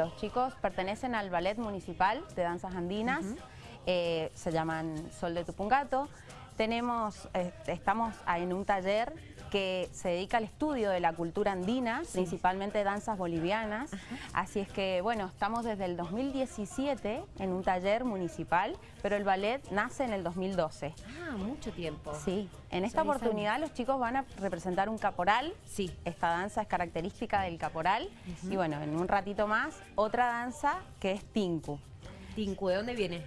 los chicos pertenecen al ballet municipal de danzas andinas, eh, se llaman Sol de Tupungato. Tenemos, eh, estamos en un taller que se dedica al estudio de la cultura andina, principalmente danzas bolivianas. Así es que, bueno, estamos desde el 2017 en un taller municipal, pero el ballet nace en el 2012. Ah, mucho tiempo. Sí, en esta oportunidad los chicos van a representar un caporal. Sí. Esta danza es característica del caporal. Y bueno, en un ratito más, otra danza que es tinku. Tinku, ¿de dónde viene?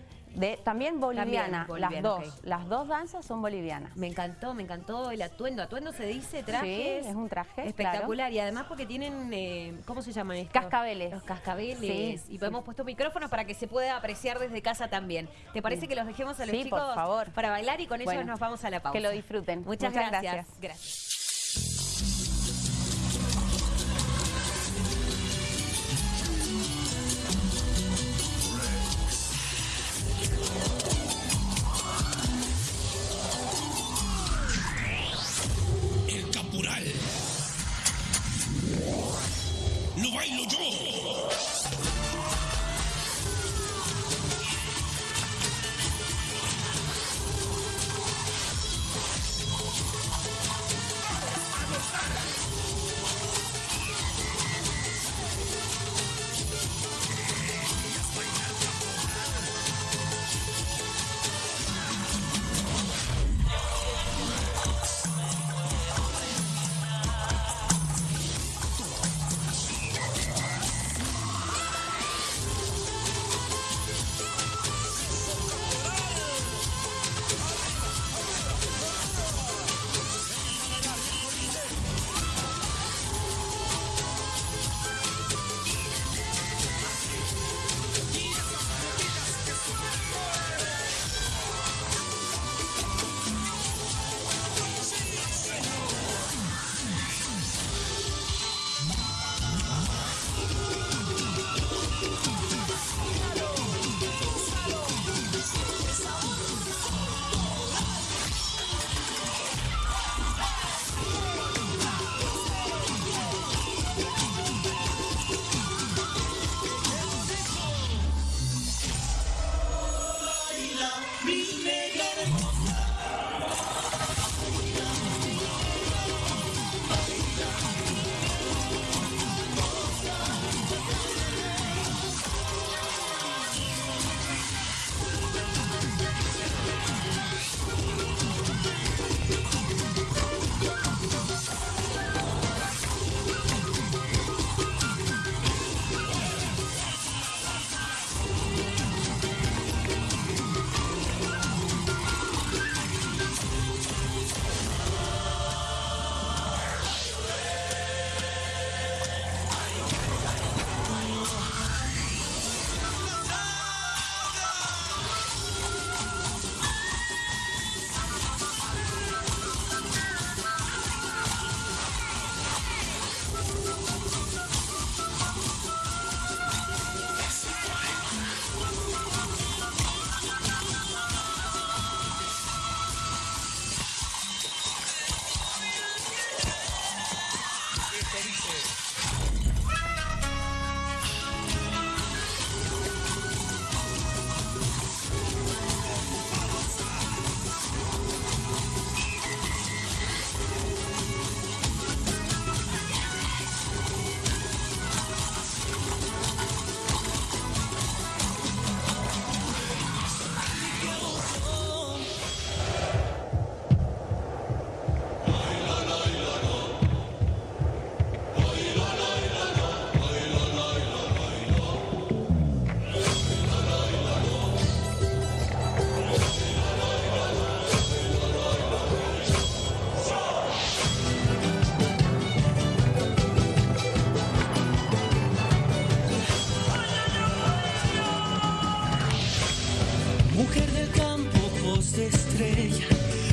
También boliviana, las dos. Las dos danzas son bolivianas. Me encantó, me encantó el atuendo. ¿Atuendo se dice traje? Sí, es un traje, Espectacular. Y además porque tienen, eh, ¿cómo se llaman estos? Cascabeles. Los cascabeles. y hemos puesto micrófonos para que se pueda apreciar desde casa también. ¿Te parece que los dejemos a los chicos por favor. para bailar y con ellos nos vamos a la pausa? Que lo disfruten. Muchas, gracias. gracias.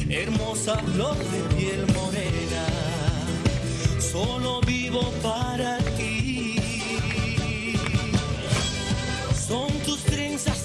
hermosa flor de piel morena. Solo vivo para ti. Son tus trenzas.